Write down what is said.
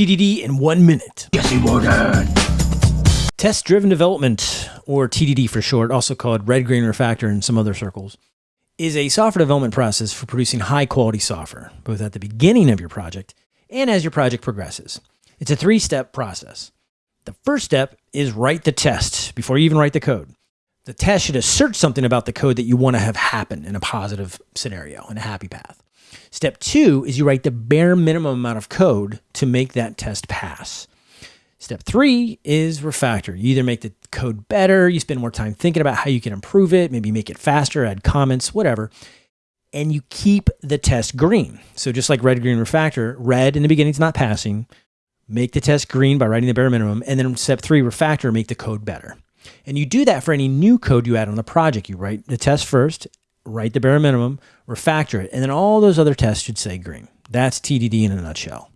TDD in one minute. Yes, he. Test driven development, or TDD for short, also called red green refactor in some other circles, is a software development process for producing high quality software, both at the beginning of your project and as your project progresses. It's a three step process. The first step is write the test before you even write the code. The test should assert something about the code that you want to have happen in a positive scenario, in a happy path. Step two is you write the bare minimum amount of code to make that test pass. Step three is refactor. You either make the code better, you spend more time thinking about how you can improve it, maybe make it faster, add comments, whatever. And you keep the test green. So just like red, green, refactor, red in the beginning is not passing. Make the test green by writing the bare minimum. And then step three, refactor, make the code better. And you do that for any new code you add on the project. You write the test first, write the bare minimum, refactor it, and then all those other tests should say green. That's TDD in a nutshell.